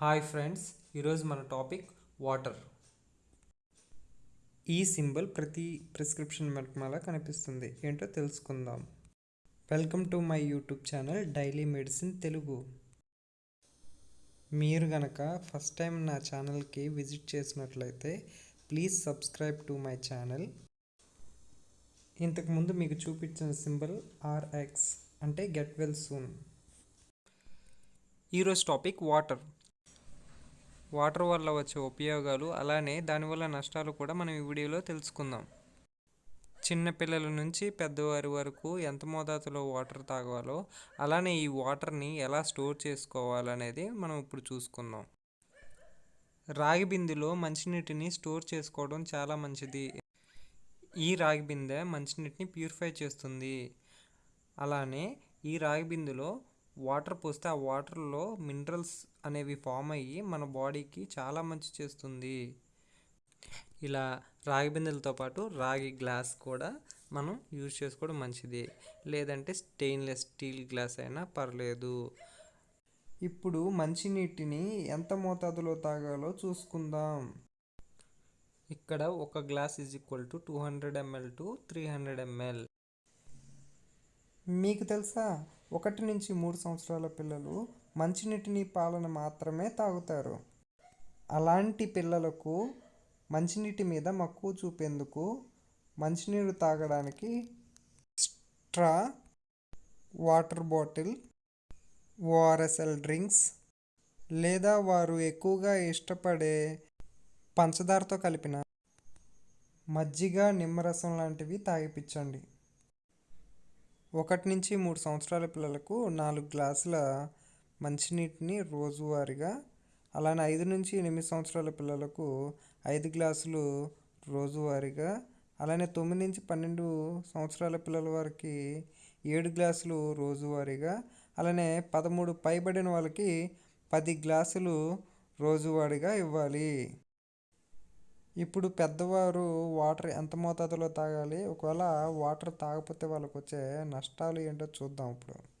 Hi friends ఈరోజు మన topic water. ఈ సింబల్ ప్రతి ప్రిస్క్రిప్షన్ వెనకమాల కనిపిస్తుంది. ఏంటో తెలుసుకుందాం. Welcome to my YouTube channel daily medicine Telugu. మీరు గనక ఫస్ట్ టైం నా ఛానల్కి విజిట్ చేసినట్లయితే please subscribe to my channel. ఇంతకుముందు మీకు చూపించిన సింబల్ ఆర్ఎక్స్ అంటే గెట్ వెల్ సూన్. ఈరోజు టాపిక్ వాటర్. వాటర్ వల్ల వచ్చే ఉపయోగాలు అలానే దానివల్ల నష్టాలు కూడా మనం ఈ వీడియోలో తెలుసుకుందాం. చిన్న పిల్లల నుంచి పెద్దవారి వరకు ఎంత మోతాదులో వాటర్ తాగాలో అలానే ఈ వాటర్ని ఎలా స్టోర్ చేసుకోవాలనేది మనం ఇప్పుడు చూసుకుందాం. రాగి బిందెలో మంచినీటిని స్టోర్ చేసుకోవడం చాలా మంచిది. ఈ రాగి బిందె మంచినీటిని ప్యూరిఫై చేస్తుంది. అలానే ఈ రాగి బిందెలో వాటర్ పోస్తే ఆ వాటర్లో మినరల్స్ అనేవి ఫామ్ అయ్యి మన బాడీకి చాలా మంచి చేస్తుంది. ఇలా రాగి బిందెలతో పాటు రాగి గ్లాస్ కూడా మనం యూజ్ చేసుకోవడం మంచిది. లేదంటే స్టెయిన్లెస్ స్టీల్ గ్లాస్ అయినా పర్లేదు. ఇప్పుడు మంచినీటిని ఎంత మోతాదులో తాగాలో చూసుకుందాం. ఇక్కడ ఒక glass is equal to two hundred ML to three hundred ML. మీకు తెలుసా? ఒకటి నుంచి మూడు సంవత్సరాల పిల్లలు మంచినీటిని పాలన మాత్రమే తాగుతారు. అలాంటి పిల్లలకు మంచినీటి మీద మక్కువ చూపేందుకు మంచినీరు తాగడానికి straw water bottle ORSL drinks లేదా వారు ఎక్కువగా ఇష్టపడే పంచదారతో కలిపిన మజ్జిగ నిమ్మరసం లాంటివి తాగిపించండి ఒకటి నుంచి మూడు సంవత్సరాల పిల్లలకు నాలుగు గ్లాసుల మంచినీటిని రోజువారీగా అలానే ఐదు నుంచి ఎనిమిది సంవత్సరాల పిల్లలకు ఐదు గ్లాసులు రోజువారీగా అలానే తొమ్మిది నుంచి పన్నెండు సంవత్సరాల పిల్లల వారికి ఏడు గ్లాసులు రోజువారీగా అలానే పదమూడు పైబడిన వాళ్ళకి పది గ్లాసులు రోజువారీగా ఇవ్వాలి. ఇప్పుడు పెద్దవారు వాటర్ ఎంత మోతాదులో తాగాలి? ఒకవేళ వాటర్ తాగకపోతే వాళ్ళకి వచ్చే నష్టాలు ఏంటో చూద్దాం ఇప్పుడు.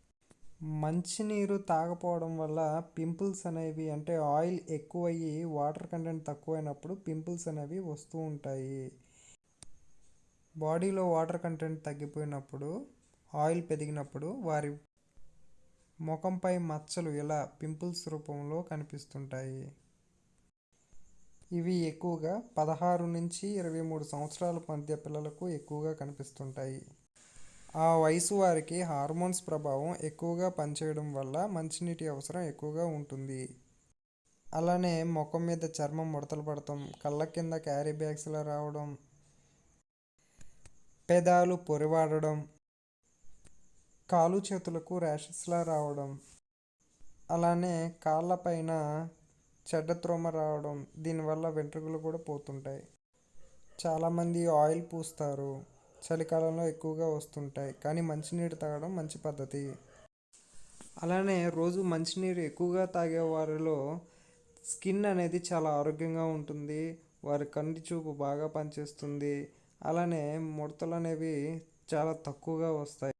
మంచినీరు తాగపోవడం వల్ల పింపుల్స్ అనేవి అంటే ఆయిల్ ఎక్కువయ్యి వాటర్ కంటెంట్ తక్కువైనప్పుడు పింపుల్స్ అనేవి వస్తూ ఉంటాయి. బాడీలో వాటర్ కంటెంట్ తగ్గిపోయినప్పుడు ఆయిల్ పెరిగినప్పుడు వారి ముఖంపై మచ్చలు ఇలా పింపుల్స్ రూపంలో కనిపిస్తుంటాయి. ఇవి ఎక్కువగా పదహారు నుంచి ఇరవై మూడు సంవత్సరాల మధ్య పిల్లలకు ఎక్కువగా కనిపిస్తుంటాయి. ఆ వయసు వారికి హార్మోన్స్ ప్రభావం ఎక్కువగా పనిచేయడం వల్ల మంచినీటి అవసరం ఎక్కువగా ఉంటుంది. అలానే ముఖం మీద చర్మం ముడతలు పడటం కళ్ళ కింద క్యారీ బ్యాగ్స్లా రావడం పెదాలు పొరివాడడం కాలు చేతులకు ర్యాషెస్లా రావడం అలానే కాళ్ళపైన చెడ్డ త్రోమ రావడం దీనివల్ల వెంట్రుకలు కూడా పోతుంటాయి. చాలామంది ఆయిల్ పూస్తారు చలికాలంలో ఎక్కువగా వస్తుంటాయి కానీ మంచినీరు తాగడం మంచి పద్ధతి. అలానే రోజు మంచినీరు ఎక్కువగా తాగే వారిలో స్కిన్ అనేది చాలా ఆరోగ్యంగా ఉంటుంది వారి కంటి చూపు బాగా పనిచేస్తుంది అలానే ముడతలు అనేవి చాలా తక్కువగా వస్తాయి.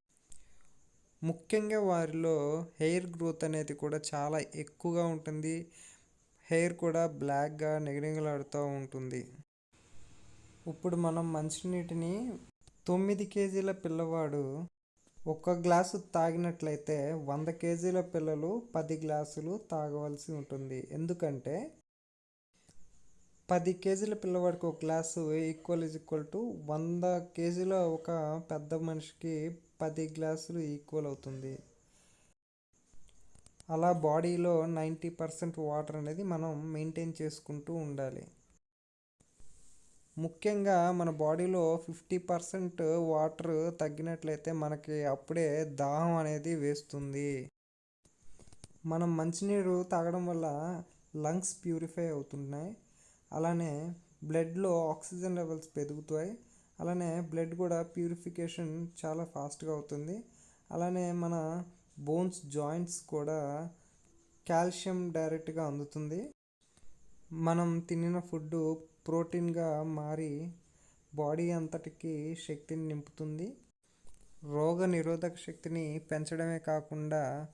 ముఖ్యంగా వారిలో హెయిర్ గ్రోత్ అనేది కూడా చాలా ఎక్కువగా ఉంటుంది హెయిర్ కూడా బ్లాక్గా నిగనిగలాడుతూ ఉంటుంది. ఇప్పుడు మనం మంచినీటిని తొమ్మిది కేజీల పిల్లవాడు ఒక్క గ్లాసు తాగినట్లయితే వంద కేజీల పిల్లలు పది గ్లాసులు తాగవలసి ఉంటుంది. ఎందుకంటే పది కేజీల పిల్లవాడికి ఒక glass equal is equal to వంద కేజీల ఒక పెద్ద మనిషికి పది గ్లాసులు ఈక్వల్ అవుతుంది. అలా బాడీలో నైంటీ పర్సెంట్ వాటర్ అనేది మనం మెయింటైన్ చేసుకుంటూ ఉండాలి. ముఖ్యంగా మన బాడీలో ఫిఫ్టీ పర్సెంట్ వాటర్ తగ్గినట్లయితే మనకి అప్పుడే దాహం అనేది వేస్తుంది. మనం మంచినీరు తాగడం వల్ల లంగ్స్ ప్యూరిఫై అవుతున్నాయి అలానే బ్లడ్లో ఆక్సిజన్ లెవెల్స్ పెరుగుతాయి. అలానే బ్లడ్ కూడా ప్యూరిఫికేషన్ చాలా ఫాస్ట్గా అవుతుంది. అలానే మన బోన్స్ జాయింట్స్ కూడా కాల్షియం డైరెక్ట్గా అందుతుంది. మనం తినిన ఫుడ్ ప్రోటీన్గా మారి బాడీ అంతటికి శక్తిని నింపుతుంది. రోగ నిరోధక శక్తిని పెంచడమే కాకుండా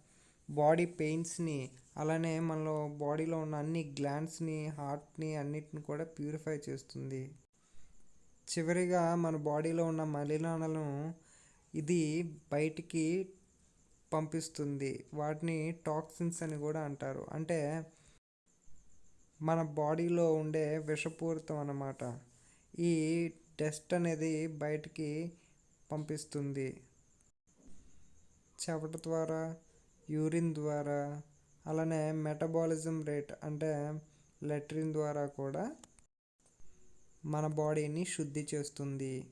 బాడీ పెయిన్స్ని అలానే మనలో బాడీలో ఉన్న అన్ని గ్లాండ్స్ని హార్ట్ని అన్నిటిని కూడా ప్యూరిఫై చేస్తుంది. చివరిగా మన బాడీలో ఉన్న మలినాలను ఇది బయటికి పంపిస్తుంది. వాటిని టాక్సిన్స్ అని కూడా అంటారు. అంటే మన బాడీలో ఉండే విషపూరితం అన్నమాట. ఈ డస్ట్ అనేది బయటికి పంపిస్తుంది. చెవట ద్వారా యూరిన్ ద్వారా అలానే మెటబాలిజం రేట్ అంటే లెట్రిన్ ద్వారా కూడా మన బాడీని శుద్ధి చేస్తుంది.